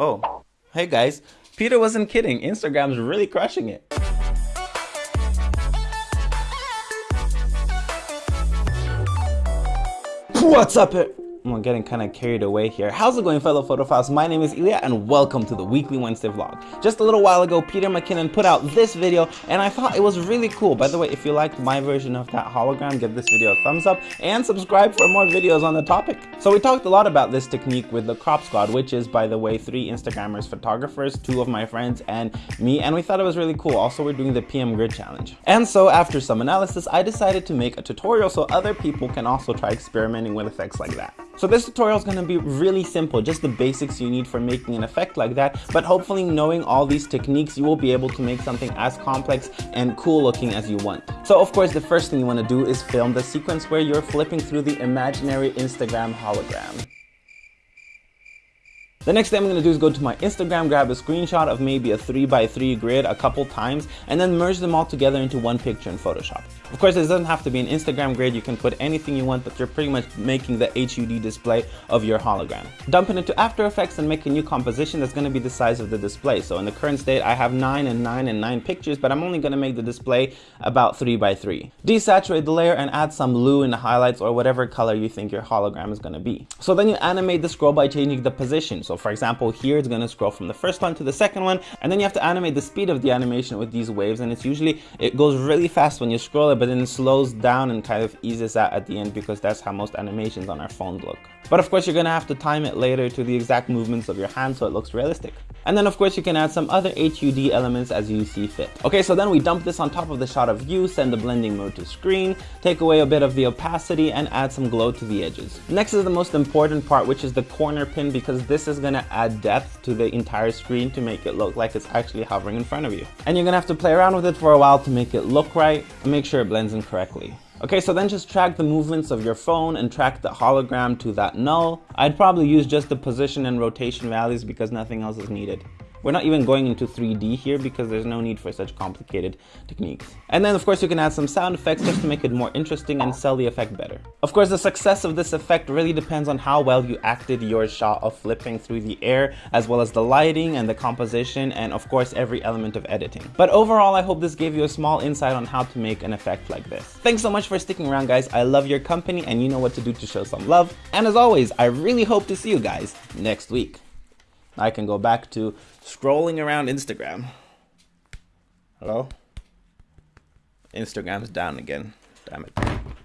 Oh, hey guys, Peter wasn't kidding. Instagram's really crushing it. What's up? I'm getting kind of carried away here. How's it going fellow photophiles? My name is Ilya and welcome to the weekly Wednesday vlog. Just a little while ago, Peter McKinnon put out this video and I thought it was really cool. By the way, if you liked my version of that hologram, give this video a thumbs up and subscribe for more videos on the topic. So we talked a lot about this technique with the crop squad, which is by the way, three Instagrammers, photographers, two of my friends and me. And we thought it was really cool. Also, we're doing the PM grid challenge. And so after some analysis, I decided to make a tutorial so other people can also try experimenting with effects like that. So this tutorial is going to be really simple, just the basics you need for making an effect like that, but hopefully knowing all these techniques, you will be able to make something as complex and cool looking as you want. So of course, the first thing you want to do is film the sequence where you're flipping through the imaginary Instagram hologram. The next thing I'm to do is go to my Instagram, grab a screenshot of maybe a 3x3 grid a couple times, and then merge them all together into one picture in Photoshop. Of course, it doesn't have to be an Instagram grid, you can put anything you want, but you're pretty much making the HUD display of your hologram. Dump it into After Effects and make a new composition that's going to be the size of the display. So in the current state, I have 9 and 9 and 9 pictures, but I'm only going to make the display about 3x3. Desaturate the layer and add some blue in the highlights or whatever color you think your hologram is going to be. So then you animate the scroll by changing the position. So for example, here it's going to scroll from the first one to the second one, and then you have to animate the speed of the animation with these waves, and it's usually, it goes really fast when you scroll it, but then it slows down and kind of eases out at the end because that's how most animations on our phones look. But of course, you're gonna have to time it later to the exact movements of your hand so it looks realistic. And then of course, you can add some other HUD elements as you see fit. Okay, so then we dump this on top of the shot of you, send the blending mode to screen, take away a bit of the opacity and add some glow to the edges. Next is the most important part, which is the corner pin because this is gonna add depth to the entire screen to make it look like it's actually hovering in front of you. And you're gonna have to play around with it for a while to make it look right and make sure it blends in correctly. Okay, so then just track the movements of your phone and track the hologram to that null. I'd probably use just the position and rotation values because nothing else is needed. We're not even going into 3D here because there's no need for such complicated techniques. And then of course you can add some sound effects just to make it more interesting and sell the effect better. Of course the success of this effect really depends on how well you acted your shot of flipping through the air as well as the lighting and the composition and of course every element of editing. But overall I hope this gave you a small insight on how to make an effect like this. Thanks so much for sticking around guys. I love your company and you know what to do to show some love. And as always, I really hope to see you guys next week. I can go back to scrolling around Instagram. Hello? Instagram's down again. Damn it.